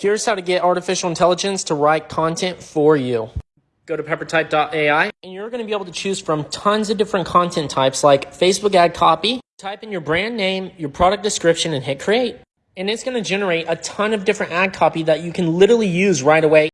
Here's how to get artificial intelligence to write content for you. Go to peppertype.ai and you're going to be able to choose from tons of different content types like Facebook ad copy. Type in your brand name, your product description, and hit create. And it's going to generate a ton of different ad copy that you can literally use right away.